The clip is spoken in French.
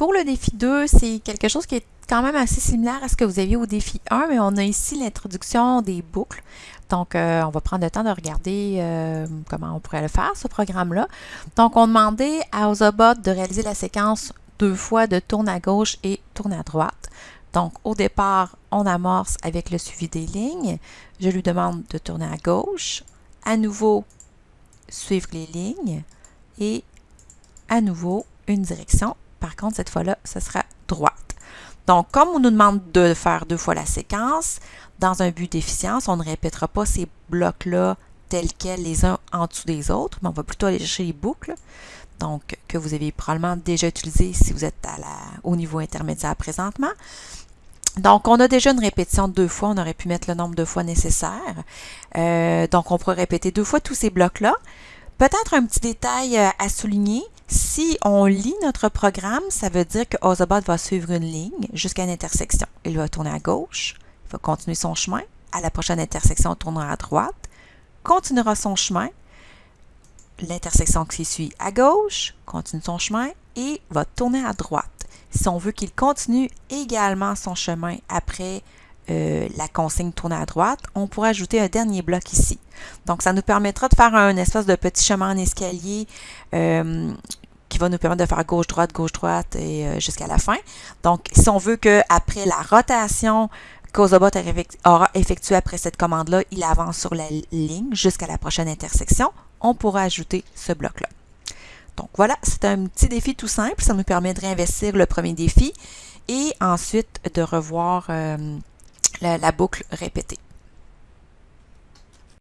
Pour le défi 2, c'est quelque chose qui est quand même assez similaire à ce que vous aviez au défi 1, mais on a ici l'introduction des boucles. Donc, euh, on va prendre le temps de regarder euh, comment on pourrait le faire, ce programme-là. Donc, on demandait à Ozobot de réaliser la séquence deux fois de tourne à gauche et tourne à droite. Donc, au départ, on amorce avec le suivi des lignes. Je lui demande de tourner à gauche. À nouveau, suivre les lignes. Et à nouveau, une direction. Par contre, cette fois-là, ce sera droite. Donc, comme on nous demande de faire deux fois la séquence, dans un but d'efficience, on ne répétera pas ces blocs-là tels quels les uns en dessous des autres, mais on va plutôt aller chercher les boucles, donc que vous avez probablement déjà utilisées si vous êtes au niveau intermédiaire présentement. Donc, on a déjà une répétition de deux fois. On aurait pu mettre le nombre de fois nécessaire. Euh, donc, on pourrait répéter deux fois tous ces blocs-là. Peut-être un petit détail euh, à souligner. Si on lit notre programme, ça veut dire que Ozobot va suivre une ligne jusqu'à une intersection. Il va tourner à gauche, il va continuer son chemin. À la prochaine intersection, il tournera à droite, continuera son chemin. L'intersection qui suit à gauche, continue son chemin et va tourner à droite. Si on veut qu'il continue également son chemin après euh, la consigne tourner à droite, on pourrait ajouter un dernier bloc ici. Donc, ça nous permettra de faire un espèce de petit chemin en escalier euh, va nous permettre de faire gauche-droite, gauche-droite et euh, jusqu'à la fin. Donc, si on veut qu'après la rotation qu'Ozobot aura effectuée après cette commande-là, il avance sur la ligne jusqu'à la prochaine intersection, on pourra ajouter ce bloc-là. Donc voilà, c'est un petit défi tout simple. Ça nous permet de réinvestir le premier défi et ensuite de revoir la, la boucle répétée.